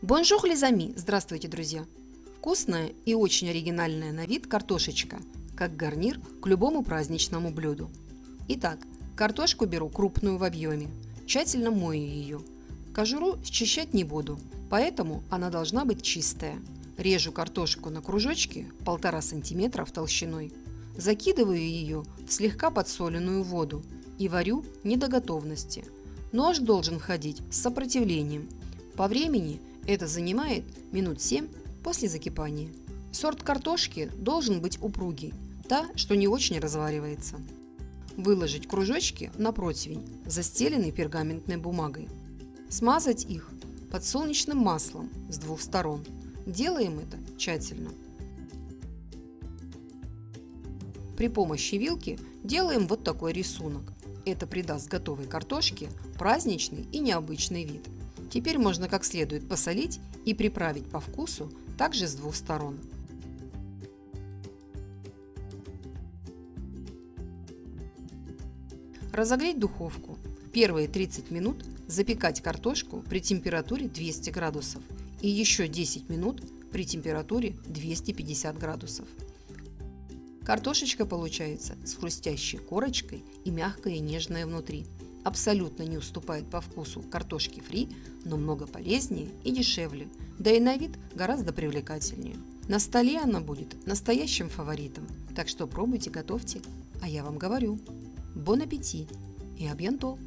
Bonjour les amis! Здравствуйте, друзья! Вкусная и очень оригинальная на вид картошечка, как гарнир к любому праздничному блюду. Итак, картошку беру крупную в объеме, тщательно мою ее. Кожуру счищать не буду, поэтому она должна быть чистая. Режу картошку на кружочки 1,5 см толщиной. Закидываю ее в слегка подсоленную воду и варю не до готовности. Нож должен входить с сопротивлением. По времени это занимает минут 7 после закипания. Сорт картошки должен быть упругий, та, что не очень разваривается. Выложить кружочки на противень, застеленный пергаментной бумагой. Смазать их подсолнечным маслом с двух сторон. Делаем это тщательно. При помощи вилки делаем вот такой рисунок. Это придаст готовой картошке праздничный и необычный вид. Теперь можно как следует посолить и приправить по вкусу также с двух сторон. Разогреть духовку. Первые 30 минут запекать картошку при температуре 200 градусов и еще 10 минут при температуре 250 градусов. Картошечка получается с хрустящей корочкой и мягкая и нежная внутри абсолютно не уступает по вкусу картошки фри, но много полезнее и дешевле, да и на вид гораздо привлекательнее. На столе она будет настоящим фаворитом, так что пробуйте, готовьте, а я вам говорю. Бон аппетит и абьянто!